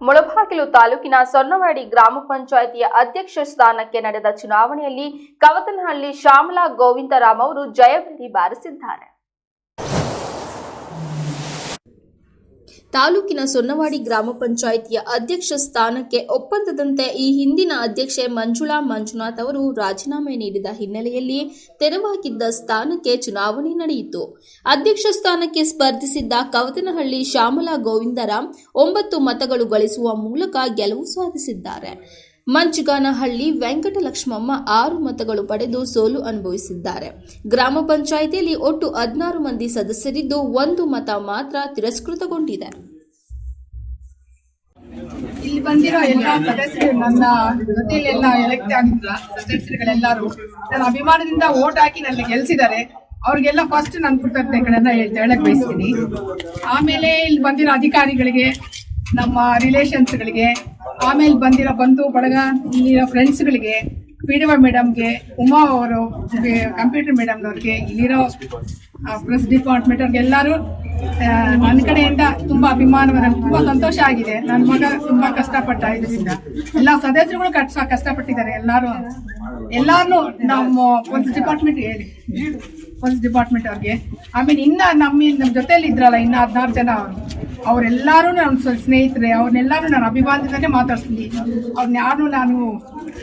ಮುಳಬಾಗಿಲು ತಾಲೂಕಿನ ಸೊನ್ನವಾಡಿ ಗ್ರಾಮ ಪಂಚಾಯಿತಿಯ ಅಧ್ಯಕ್ಷ ಸ್ಥಾನಕ್ಕೆ ನಡೆದ ಚುನಾವಣೆಯಲ್ಲಿ ಕವತನಹಳ್ಳಿ ಶ್ಯಾಮಲಾ ಗೋವಿಂದರಾಮ್ ಅವರು ಜಯಭೇರಿ ಬಾರಿಸಿದ್ದಾರೆ. ತಾಲೂಕಿನ ಸೊನ್ನವಾಡಿ ಗ್ರಾಮ ಪಂಚಾಯಿತಿಯ ಅಧ್ಯಕ್ಷ ಸ್ಥಾನಕ್ಕೆ ಒಪ್ಪಂದದಂತೆ ಈ ಹಿಂದಿನ ಅಧ್ಯಕ್ಷೆ ಮಂಜುಳಾ ಮಂಜುನಾಥ್ ಅವರು ರಾಜೀನಾಮೆ ನೀಡಿದ ಹಿನ್ನೆಲೆಯಲ್ಲಿ ತೆರವಾಗಿದ್ದ ಸ್ಥಾನಕ್ಕೆ ಚುನಾವಣೆ ನಡೆಯಿತು. ಅಧ್ಯಕ್ಷ ಸ್ಥಾನಕ್ಕೆ ಸ್ಪರ್ಧಿಸಿದ್ದ ಕವತನಹಳ್ಳಿ ಶ್ಯಾಮಲಾ ಗೋವಿಂದರಾಮ್ ಒಂಬತ್ತು ಮತಗಳು ಗಳಿಸುವ ಮೂಲಕ ಗೆಲುವು ಸಾಧಿಸಿದ್ದಾರೆ. ಮಂಚುಗಾನಹಳ್ಳಿ ವೆಂಕಟಲಕ್ಷ್ಮಮ್ಮ ಆರು ಮತಗಳು ಪಡೆದು ಸೋಲು ಅನುಭವಿಸಿದ್ದಾರೆ. ಗ್ರಾಮ ಪಂಚಾಯಿತಿಯಲ್ಲಿ ಒಟ್ಟು ಹದಿನಾರು ಮಂದಿ ಸದಸ್ಯರಿದ್ದು ಒಂದು ಮತ ಮಾತ್ರ ತಿರಸ್ಕೃತಗೊಂಡಿದೆ. ಇಲ್ಲಿ ಬಂದಿರೋ ಎಲ್ಲ ಸದಸ್ಯರು ನನ್ನ ಜೊತೆಯಲ್ಲಿ ಎಲ್ಲ ಎಲೆಕ್ಟ್ ಆಗಿದ್ರ ಸದಸ್ಯರುಗಳೆಲ್ಲರೂ ನನ್ನ ಅಭಿಮಾನದಿಂದ ಓಟ್ ಹಾಕಿ ನನ್ನ ಗೆಲ್ಸಿದ್ದಾರೆ. ಅವ್ರಿಗೆಲ್ಲ ಫಸ್ಟ್ ನನ್ನ ಕೃತಜ್ಞತೆಗಳನ್ನ ಹೇಳಕ್ ಬಯಸ್ತೀನಿ. ಆಮೇಲೆ ಇಲ್ಲಿ ಬಂದಿರೋ ಅಧಿಕಾರಿಗಳಿಗೆ, ನಮ್ಮ ರಿಲೇಷನ್ಸ್ಗಳಿಗೆ ಆಮೇಲೆ ಬಂದಿರೋ ಬಂಧು, ಬಳಗ ಇಲ್ಲಿರೋ ಫ್ರೆಂಡ್ಸ್ಗಳಿಗೆ ಪಿ ಡಿ ಒ ಮೇಡಮ್ಗೆ ಉಮಾ ಅವರು ಕಂಪ್ಯೂಟರ್ ಮೇಡಮ್ನವ್ರಿಗೆ ಇಲ್ಲಿರೋ ಪ್ರೆಸ್ ಡಿಪಾರ್ಟ್ಮೆಂಟ್ ಅವ್ರಿಗೆ ಎಲ್ಲರೂ ನನ್ನ ಕಡೆಯಿಂದ ತುಂಬ ಅಭಿಮಾನ ತುಂಬ ತುಂಬಾ ಸಂತೋಷ ಆಗಿದೆ. ನನ್ನ ಮಗ ತುಂಬ ಕಷ್ಟಪಟ್ಟ ಇದರಿಂದ. ಎಲ್ಲ ಸದಸ್ಯರುಗಳು ಕಷ್ಟ ಕಷ್ಟಪಟ್ಟಿದ್ದಾರೆ. ಎಲ್ಲರೂ ಎಲ್ಲಾರು ನಮ್ಮ ಪೊಲೀಸ್ ಡಿಪಾರ್ಟ್ಮೆಂಟ್ ಹೇಳಿ. ಪೊಲೀಸ್ ಡಿಪಾರ್ಟ್ಮೆಂಟ್ ಅವ್ರಿಗೆ. ಆಮೇಲೆ ಇನ್ನ ನಮ್ಮ ನಮ್ಮ ಜೊತೆಯಲ್ಲಿ ಇದ್ರಲ್ಲ ಇನ್ನ ಹದಿನಾರು ಜನ ಅವರು. ಅವರೆಲ್ಲರೂ ನನ್ನ ಸ್ನೇಹಿತರೆ ಅವ್ರನ್ನೆಲ್ಲರೂ ನಾನು ಅಭಿಮಾನದಿಂದಲೇ ಮಾತಾಡ್ತೀನಿ ಅವ್ರನ್ನ ಯಾರು ನಾನು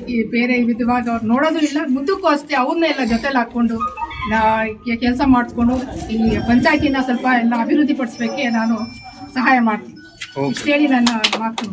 ಈ ಬೇರೆ ವಿಧವಾಗಿ ಅವ್ರು ನೋಡೋದು ಇಲ್ಲ ಮುದ್ದಕ್ಕೂ ಅಷ್ಟೇ ಅವ್ರನ್ನೆಲ್ಲ ಜೊತೆಲಿ ಹಾಕೊಂಡು ನಾ ಕೆಲಸ ಮಾಡಿಸ್ಕೊಂಡು ಈ ಪಂಚಾಯತಿನ ಸ್ವಲ್ಪ ಎಲ್ಲ ಅಭಿವೃದ್ಧಿ ಪಡಿಸ್ಬೇಕೆ ನಾನು ಸಹಾಯ ಮಾಡ್ತೀನಿ. ಇಷ್ಟು ಹೇಳಿ ನನ್ನ ಮಾತು.